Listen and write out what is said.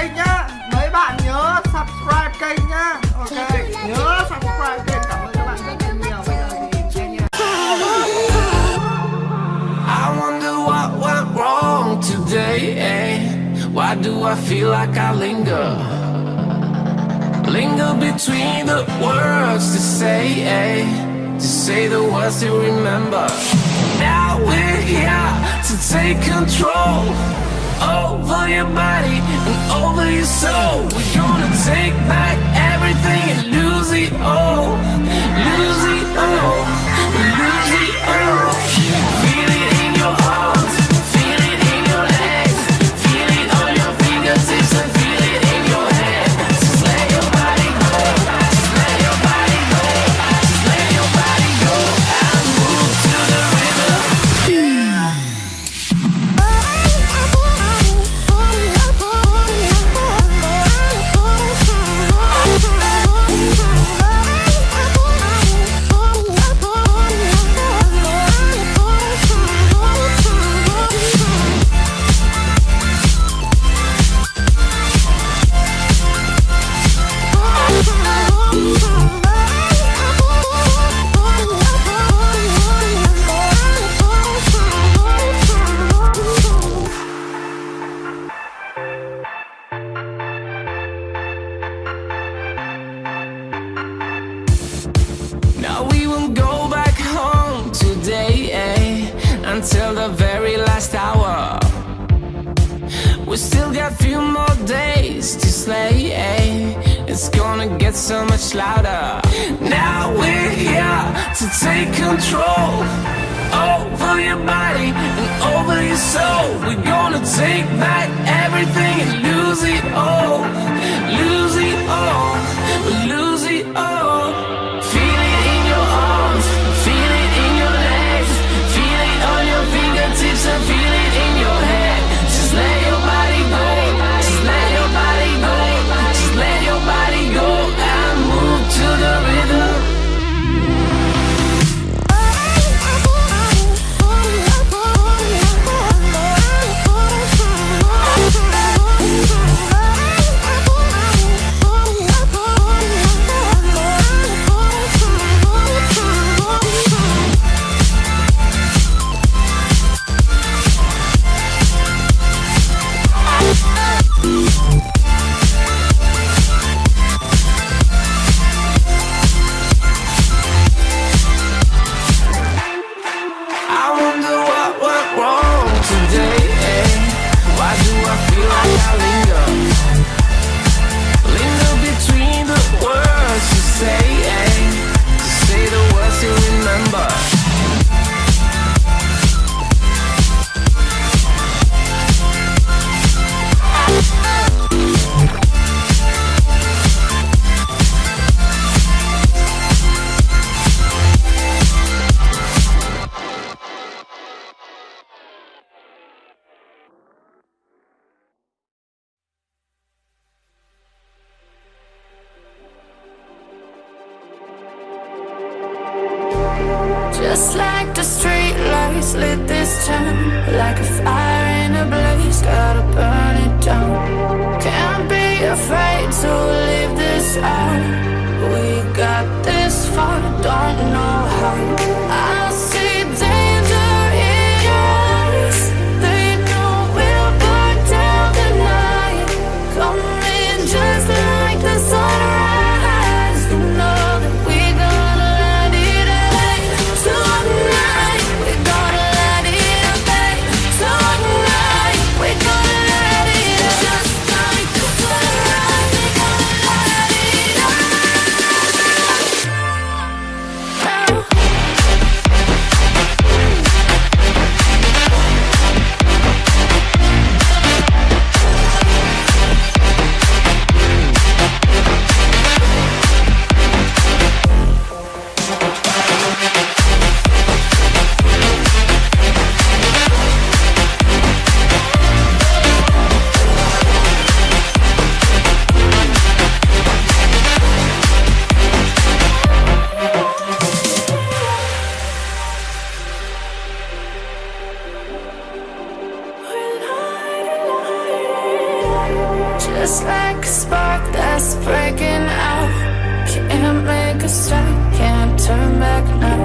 kênh nhá mấy bạn nhớ subscribe kênh nhá ok nhớ subscribe kênh cảm ơn các bạn rất nhiều I wonder what went wrong today. eh? Why do I feel like I linger? Linger between the words to say, eh? to say the words to remember. Now we're here to take control over your body and over your soul. We're gonna take back until the very last hour. We still got a few more days to slay. It's gonna get so much louder. Now we're here to take control over your body and over your soul. We're gonna take back everything and lose it all, Just like the street lights lit this town Like a fire in a blaze, gotta burn it down. Can't be afraid to leave this out. We got this far, don't know how Stop, can't turn back now.